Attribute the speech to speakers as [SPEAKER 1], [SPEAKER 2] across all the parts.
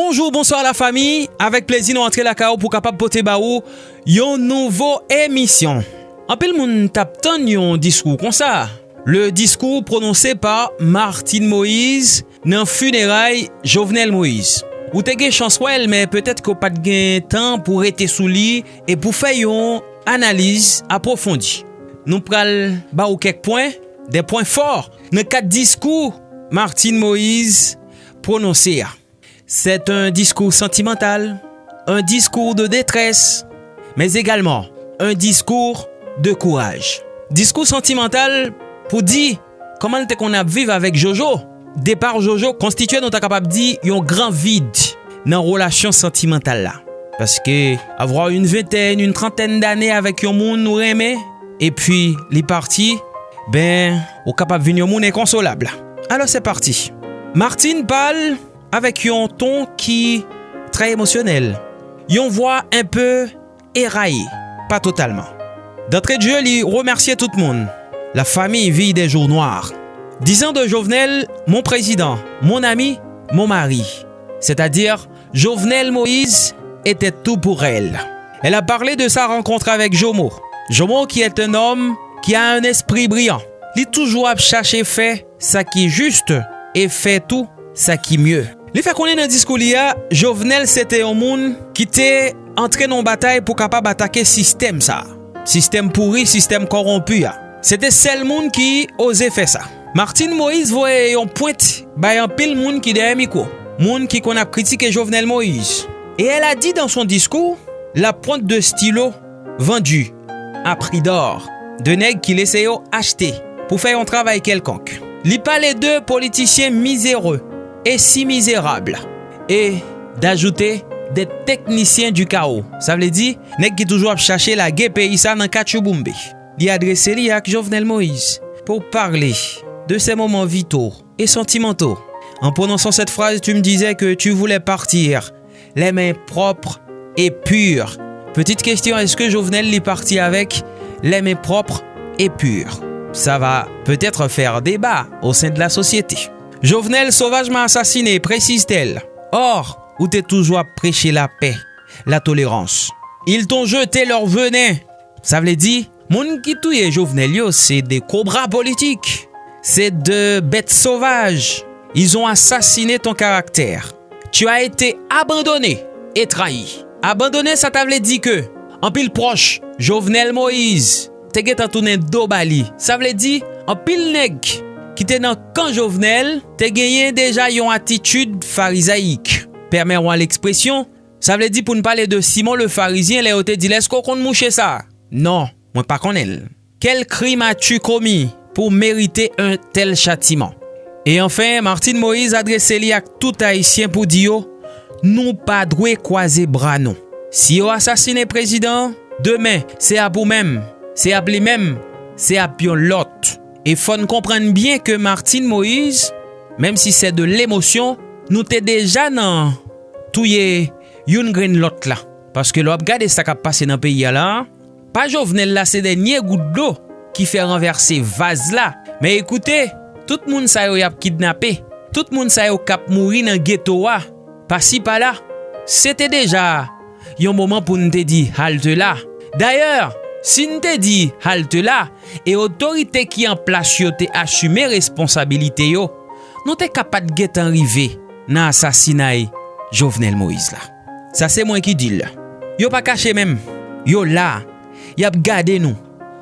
[SPEAKER 1] Bonjour, bonsoir la fami, avek plezi nou antre la ka ou pou kapap pote ba ou yon nouvo emisyon. Anpil moun tap ton yon diskou kon sa. Le diskou prononse pa Martine Moïse nan funeray Jovenel Moïse. Ou te gen chans wèl, men petet ko pat gen tan pou rete sou li e pou fè yon analize aprofondi. Nou pral ba ou kek poin, de poin for, nan kat diskou Martine Moïse prononse ya. Ah. C'est un discours sentimental, un discours de détresse, mais également un discours de courage. Discours sentimental pou di koman te kon ap vive avèk Jojo. Depar Jojo konstituye nou ta kapap di yon gran vide nan relasyon sentimental la. Paske avwa yon veten, yon trenten d'anè avèk yon moun nou remè, epi li parti, ben, ou kapap vin yon moun inkonsolable. Alors se parti. Martine Pal, avèk yon ton ki trè emosyonel. Yon vwa un peu eraye, pa totalman. D'antre djè li remersye tout moun. La fami vi de jour noir. Dizan de Jovenel, mon prezident, mon ami, mon mari. C'est-à-dire, Jovenel Moïse etè tout pour el. El a parlé de sa rencontre avèk Jomo. Jomo ki et un om ki a un esprit brillant. Li toujou ap chache fè sa ki juste e fè tout sa ki myeu. Li fè konen nan diskou li a, Jovenel sete yon moun ki te entre nan batay pou kapab atake sistem sa. Sistem pouri, sistem korompu ya. Sete sel moun ki ose fe sa. Martin Moïse voye yon pointe bayan pil moun ki deye miko. Moun ki kon ap kritike Jovenel Moïse. E el a di dan son diskou, la pointe de stilo vendu a pri d'or de neg ki lese yo achete pou fè yon travay kelkonk. Li pa le de politisyen mizere et si mizérable. Et d'ajouter des techniciens du chaos. Sa vle di, nek ki toujou ap chache la gepe isa nan kachouboumbe. Li adrese li Jovenel Moïse pou parle de se moments vitaux et sentimentaux. En prononçant cette phrase, tu me disais que tu voulais partir les mains propres et pures. Petite question, est-ce que Jovenel li parti avec les mains propres et pures? Ça va peut-être faire débat au sein de la société. Jovenel sauvagement assassiné, précise-t-elle. Or, où t'es toujours prêché la paix, la tolérance. Ils t'ont jeté leur venin. Ça veut dire, moun qui touye Jovenel yo, c'est des cobras politiques. C'est de bêtes sauvages. Ils ont assassiné ton caractère. Tu as été abandonné et trahi. Abandonné, ça t'a veut dire que, en pile proche, Jovenel Moïse, te get antounen do bali. Sa vle di, an pil neg ki te nan kan jovenel, te genyen deja yon atitude farizaik. Permeron l'ekspresyon, sa vle di pou n'pale de Simon le farizien le ote di lesko kon mouche sa. Non, mwen pa kon el. Kel krim a tu komi pou merite un tel chatiman? E anfen, Martine Moïse adrese li ak tout haisyen pou di yo, nou pa dwe kwaze branon. Si yo asasine prezident, demen, se ap ou mem, se ap li mem, se ap yon lot. E fon komprende bien ke Martine Moïse, mem si se de l'emosyon, nou te deja nan touye yon gren lot la. Paske lo ap gade sa kap pase nan peyi ala, pa jovnel la se denye gout do ki fe renverse vaz la. Me ekoute, tout moun sa yo yap kidnapé, tout moun sa yo kap mouri nan ghetto wa, pasi pa la, se te deja yon mouman pou nou te di halte la. D'ayor, Si n'te di halte la, e otorite ki an plas yo te asume responsabilite yo, nou te kapat get anrive nan asasina e Jovenel Moïse la. Sa se mwen ki dil. Yo pa kache mem, yo la, yap gade nou.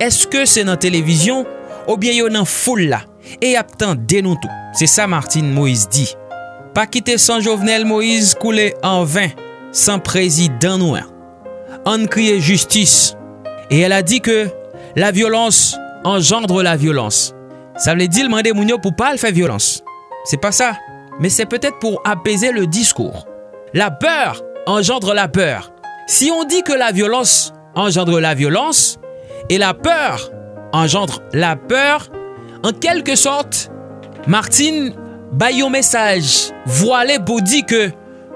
[SPEAKER 1] Eske se nan televizyon, ou bien yo nan foule la, e yap tan denou tou. Se sa Martin Moïse di. Pa kite san Jovenel Moïse koule an vin, san prezident nou an. An kriye justice. Et elle a dit que la violence engendre la violence. Ça voulait dire demander Mounio pour pas le faire violence. C'est pas ça. Mais c'est peut-être pour apaiser le discours. La peur engendre la peur. Si on dit que la violence engendre la violence, et la peur engendre la peur, en quelque sorte, Martine baille message voilé pour dire que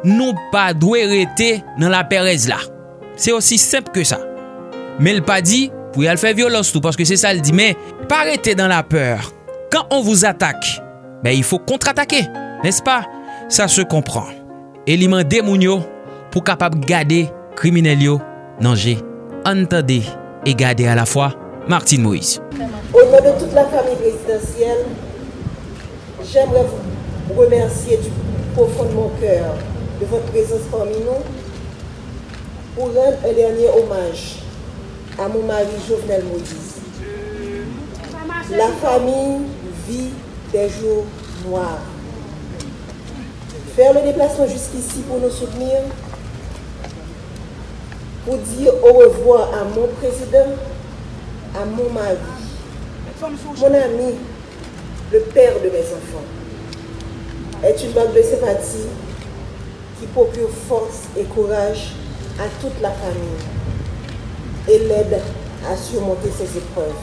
[SPEAKER 1] nous pas doué rester dans la pérèse là. C'est aussi simple que ça. Men l pa di pou yal fè violons tout Paske se sa l di Men parete dan la peur Kan on vous attaque Ben y fò kontre-attaque Nes pa? Sa se kompran e li man demoun yo pou kapap gade kriminel yo nanje. Antade e gade a la fwa Martine Moïse.
[SPEAKER 2] Au nom de toute la famille présidentielle, j'aimerais vous remercier du profond de mon cœur de votre présence parmi nous pour rendre un dernier hommage à mon mari Jovenel Moïse. La famille vit des jours noirs. Faire le déplacement jusqu'ici pour nous soutenir, pour dire au revoir à mon président, à mon mari, mon ami, le père de mes enfants, est une marque de sympathie qui procure force et courage à toute la famille et l'aide à surmonter ces épreuves.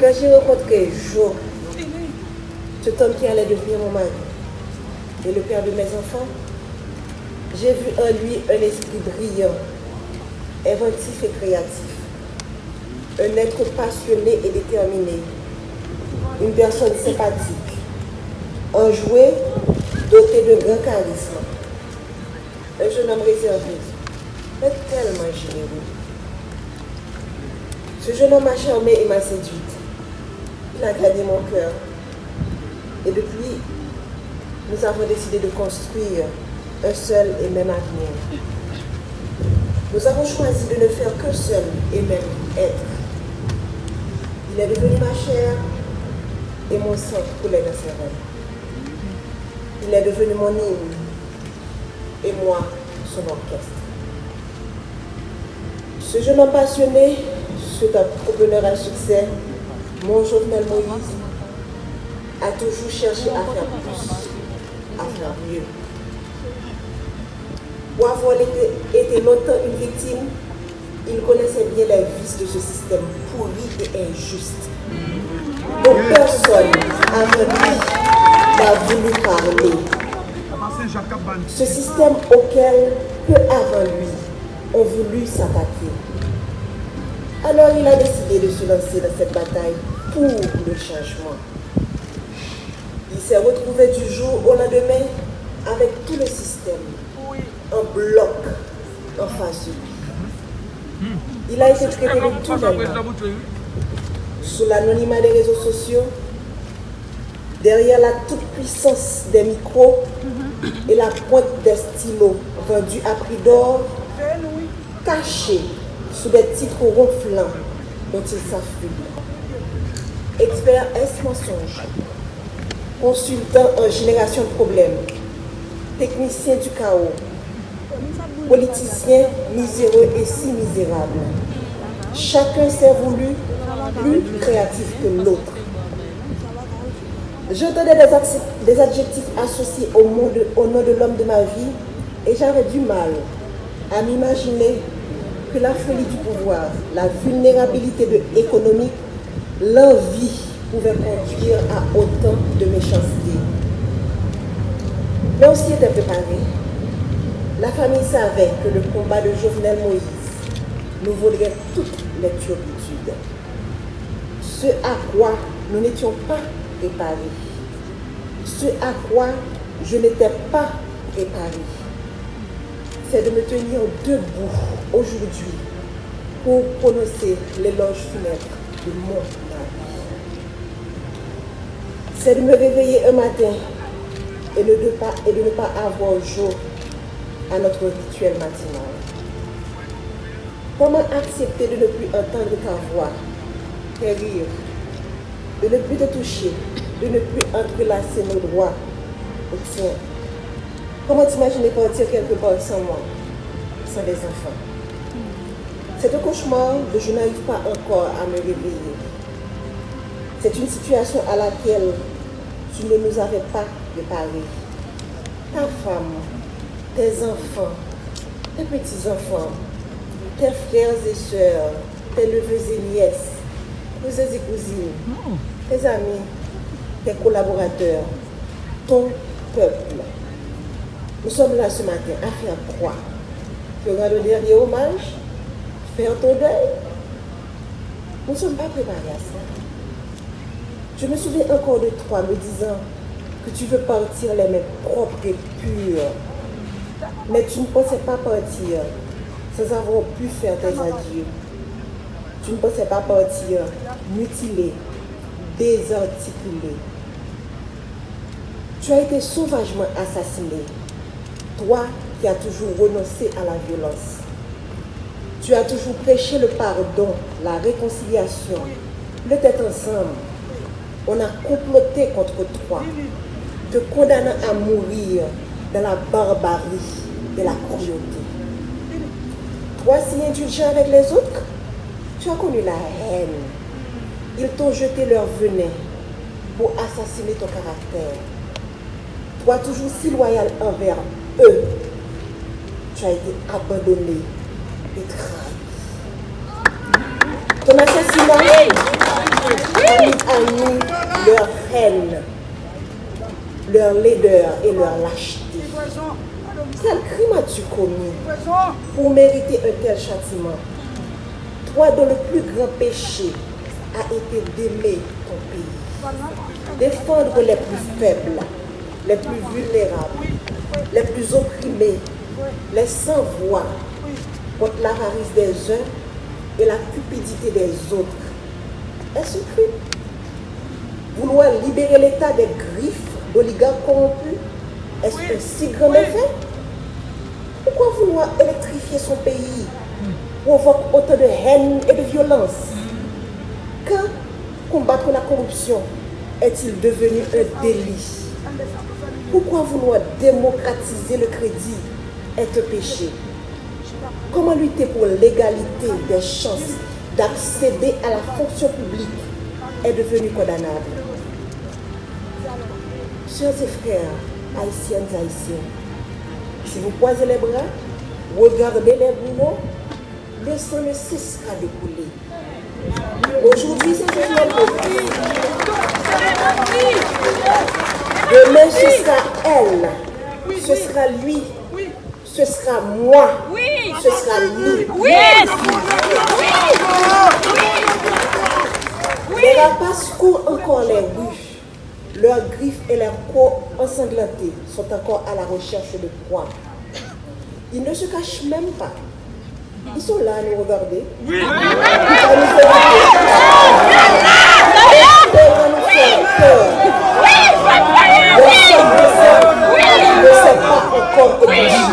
[SPEAKER 2] Quand j'ai rencontré Jo, cet homme qui allait devenir mon mari et le père de mes enfants, j'ai vu en lui un esprit brillant, inventif et créatif, un être passionné et déterminé, une personne sympathique, enjoué, doté de grand charisme, un jeune homme réservé, mais tellement généreux. Ce jeune homme m'a charmé et m'a séduite. Il a gagné mon cœur. Et depuis, nous avons décidé de construire un seul et même avenir. Nous avons choisi de ne faire que seul et même être. Il est devenu ma chair et mon sang coulait dans ses rêves. Il est devenu mon hymne et moi son orchestre. Ce jeune homme passionné, cet entrepreneur à succès, mon Jovenel Moïse, a toujours cherché à faire plus, à faire mieux. Pour avoir été, été longtemps une victime, il connaissait bien les vices de ce système pourri et injuste. Donc personne avant lui n'a voulu parler. Ce système auquel peu avant lui ont voulu s'attaquer. Alors il a décidé de se lancer dans cette bataille pour le changement. Il s'est retrouvé du jour au lendemain avec tout le système en bloc en face de lui. Il a été traité de tout. Sous l'anonymat des réseaux sociaux, derrière la toute-puissance des micros et la pointe des stylos vendus à prix d'or, cachés sous des titres ronflants dont il s'affuble. Expert S mensonge, consultant en génération de problèmes, technicien du chaos, politicien miséreux et si misérable. Chacun s'est voulu plus créatif que l'autre. J'entendais des, des, adjectifs associés au nom de l'homme de ma vie et j'avais du mal à m'imaginer que la folie du pouvoir, la vulnérabilité de économique, l'envie pouvaient conduire à autant de méchanceté. Mais on s'y était préparé. La famille savait que le combat de Jovenel Moïse nous vaudrait toutes les turpitudes. Ce à quoi nous n'étions pas préparés. Ce à quoi je n'étais pas préparé. C'est de me tenir debout aujourd'hui pour prononcer l'éloge funèbre de mon mari. C'est de me réveiller un matin et de, ne pas, et de ne pas avoir jour à notre rituel matinal. Comment accepter de ne plus entendre ta voix, tes rires, de ne plus te toucher, de ne plus entrelacer nos droits au tien Comment t'imaginer partir quelque part sans moi, sans des enfants? C'est un cauchemar dont je n'arrive pas encore à me réveiller. C'est une situation à laquelle tu ne nous avais pas préparé. Ta femme, tes enfants, tes petits-enfants, tes frères et sœurs, tes neveux et nièces, cousins et cousines, tes amis, tes collaborateurs, ton peuple. Nous sommes là ce matin à faire quoi? Rendre le dernier hommage? Faire ton deuil? Nous ne sommes pas préparés à ça. Je me souviens encore de toi me disant que tu veux partir les mains propres et pures. Mais tu ne pensais pas partir sans avoir pu faire tes adieux. Tu ne pensais pas partir mutilé, désarticulé. Tu as été sauvagement assassiné. Toi qui as toujours renoncé à la violence. Tu as toujours prêché le pardon, la réconciliation, le tête ensemble. On a comploté contre toi, te condamnant à mourir dans la barbarie et la cruauté. Toi si indulgent avec les autres, tu as connu la haine. Ils t'ont jeté leur venin pour assassiner ton caractère. Toi toujours si loyal envers eux, tu as été abandonné et trahi. Ton assassinat a mis à leur haine, leur laideur et leur lâcheté. Quel crime as-tu commis pour mériter un tel châtiment? Toi dont le plus grand péché a été d'aimer ton pays, défendre les plus faibles, les plus vulnérables, les plus opprimés, les sans-voix, contre l'avarice des uns et la cupidité des autres. Est-ce crime Vouloir libérer l'État des griffes d'oligarques corrompus Est-ce un si grand effet? Pourquoi vouloir électrifier son pays provoque autant de haine et de violence? Quand combattre la corruption est-il devenu un délit? Pourquoi vouloir démocratiser le crédit est un péché? Comment lutter pour l'égalité des chances d'accéder à la fonction publique est devenu condamnable? Chers et frères, haïtiennes et haïtiens, si vous croisez les bras, regardez les boulons, le sang ne cessera de couler. Aujourd'hui, c'est Moïse. Demain, ce sera elle. Ce sera lui. Ce sera moi. Ce sera nous. Les rapaces courent encore les rues. Leurs griffes et leurs peaux ensanglantées sont encore à la recherche de proie. Ils ne se cachent même pas. Ils sont là à nous regarder fait peur. nous faire peur. Leur chef de sang ne s'est pas encore épanché.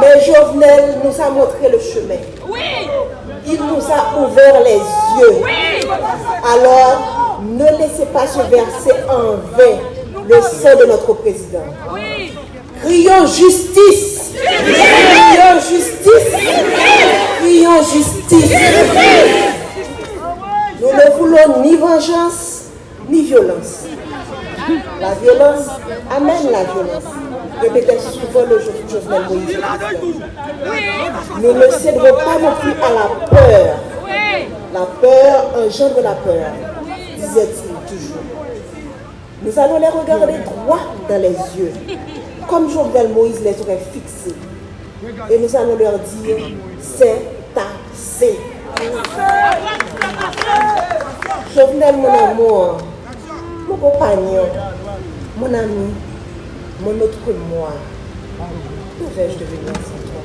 [SPEAKER 2] Mais Jovenel nous a montré le chemin. Il nous a ouvert les yeux. Alors, ne laissez pas se verser en vain le président. Crions justice. Crions justice. Crions justice. Nous ne voulons ni vengeance, ni violence. La violence amène la violence. Répétait souvent le Jo- Jovenel Moïse. Nous ne céderons pas non plus à la peur. La peur engendre la peur, disait-il toujours. Nous allons les regarder droit dans les yeux, comme Jovenel Moïse les aurait fixés. Et nous allons leur dire, c'est assez. Jovenel, mon amour, mon compagnon, mon ami, mon autre moi, que vais-je devenir sans toi?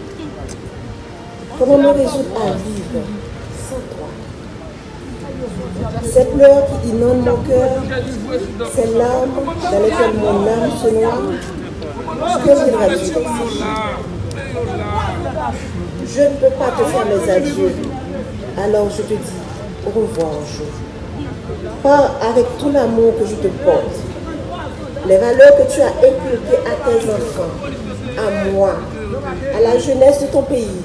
[SPEAKER 2] Comment me résoudre à vivre? Ces pleurs qui inondent mon cœur, ces larmes dans lesquelles mon âme se noie, que Je ne peux pas te faire mes adieux, alors je te dis au revoir jour. Pars avec tout l'amour que je te porte, les valeurs que tu as inculquées à tes enfants, à moi, à la jeunesse de ton pays,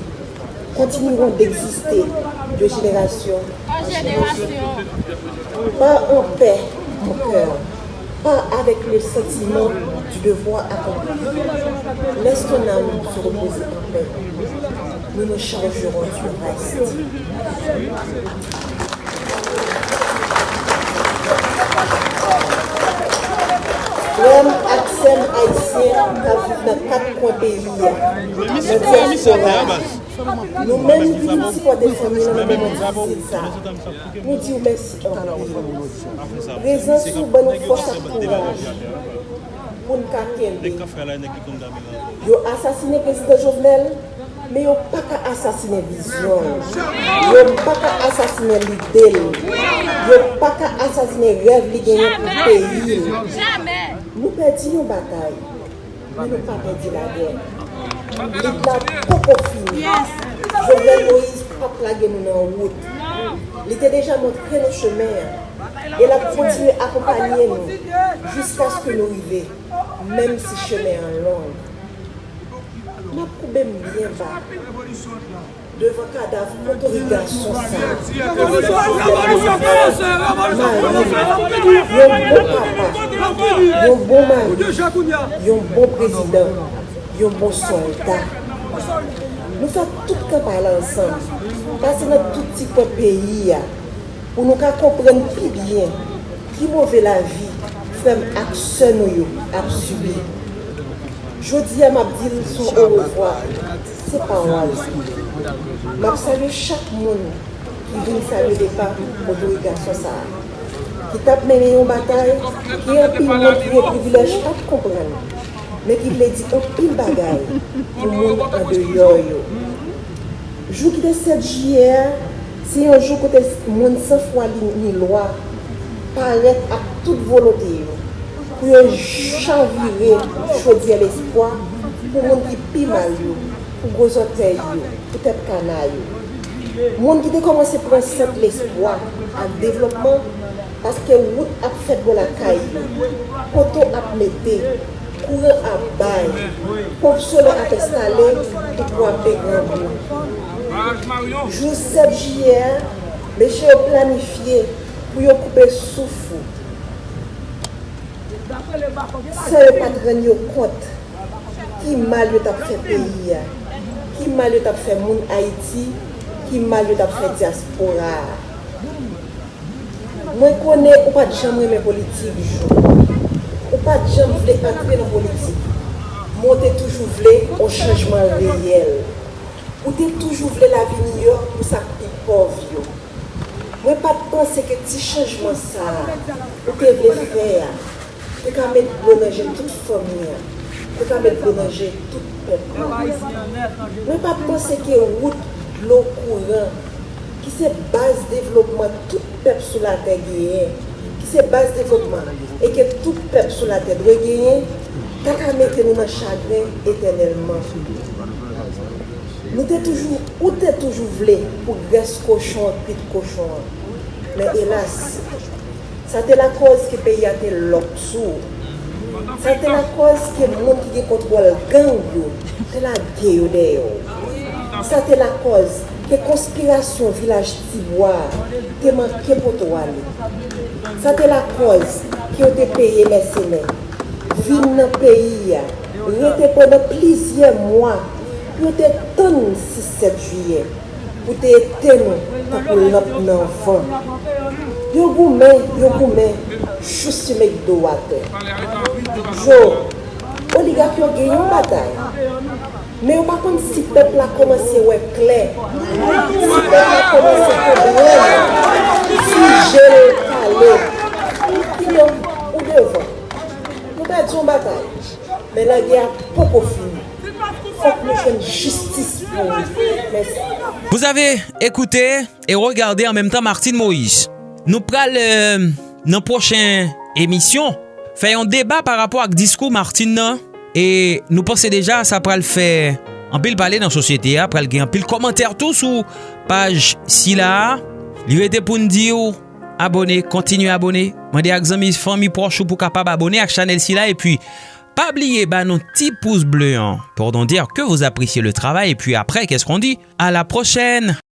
[SPEAKER 2] continueront d'exister de génération en génération. Pas en paix, mon cœur, pas avec le sentiment du devoir accompli. Laisse ton âme se reposer en paix. Nous nous chargerons du reste. Frère Axel Haïtien qui vit dans quatre coins pays. Nou men nou si pou defemi nan mè mèdisil sa. Nou di ou mèsi anpil. Rezan sou ban nou fòs ak kouraj. Moun ka kembe. Yo asasine prezident Jovenel, me yo pa ka asasine vizyon. Yo pa ka asasine lidel. Yo pa ka asasine rev li genyon pou peyi. Nou pedi yon batay. Nou pa pedi la gen. Il la koko fin. Jovenel Moïse pa plage nou nan wout. Li te deja montre nou chemen. El ap kontinu akompanyen nou. Jiska skou nou ive. Mem si chemen an long. Ma koube mbyen va. Devan kadav motoriga son sa. Yon bon papa. Yon bon mari. Yon bon prezident. yon bon soldat. Nou sa tout ka pala ansan, pase nan tout ti kwa peyi ya, Ou nou ka kompren pi byen, ki mouve la vi, fem ak se nou yo, ap subi. Jodi ya map dil sou ou revwa, se pa waz. Map salye chak moun ki vin salye depa moun do yi gason sa. Ki tap mene yon batay, ki yon pi moun ki yon privilej ap kompren. men ki vle di an pil bagay pou moun an de yon yo. Jou ki de 7 jiyer, se yon jou kote moun se fwa li ni lwa, paret ak tout volote yo. Pou yon chanvire chodye l'espoi, pou moun ki pi mal yo, pou gozote yo, pou tep kana yo. Moun ki de komanse pronsep l'espoi ak devlopman, paske wout ap fet go la kay yo, koto ap mette yo, kouren ap bay, pou solo ap estale, ki pou ap pe grandou. Jou 7 jiyer, meche yo planifiye pou yo koupe soufou. Se yo patren yo kont, ki mal yo tap fe peyi ya, ki mal yo tap fe moun Haiti, ki mal yo tap fe diaspora. Mwen kone ou pat jamre men politik jou. Ou pa jom vle atre nan politik. Mwen te toujou vle ou chanjman reyel. Ou te toujou vle la vi nyo pou sa pi pov yo. Mwen pa pense ke ti chanjman sa ou te vle fè ya. Te ka met blonanje tout fòmi ya. Te ka met blonanje tout pep. Mwen pa pense ke wout lo kouran ki se base devlopman tout pep sou la te geye. se base devotman, e ke tout pep sou la tèd wè genyen, tak a mette nou nan chagren etenelman. Nou te toujou, ou te toujou vle pou gres koshon, pit koshon. Men elas, sa te la koz ki peyi a te lop sou. Sa te la koz ki moun ki ge kontrol gang yo, te la ge yo de yo. Sa te la koz Te konspirasyon vilaj tibwa, te manke poto wale. Sa te la koz ki yo te peye mesene. Vin nan peyi ya, yo te pwene plizye mwa, yo te ton 6-7 juye, pou te eten tapou lop nan van. Yo goumen, yo goumen, chousi mek do wate. Jo, oligak yo gen yon batay. Men yo pa kon si pep la komanse wè kler. Si pep la komanse problem. Si jere kalè. Ki yon ou devan. Nou pa di yon batay. Men la gen poko fin. Fok nou chen jistis pou yon.
[SPEAKER 1] Vous avez écouté et regardé en même temps Martine Moïse. Nou pral euh, nan prochen emisyon. Fè yon débat par rapport ak diskou Martine nan. E nou pense deja sa pral fè anpil pale nan sosyete ya, pral gen anpil komantèr tou sou page si la. Li rete pou ndi ou abone, kontinu abone. Mwen de ak zan mi fan mi prochou pou kapab abone ak chanel si la. E pi, pabliye pa ba nou ti pouz bleu an. Pordon dir ke vous apresye le travay. E pi apre, kes kon di? A la prochen!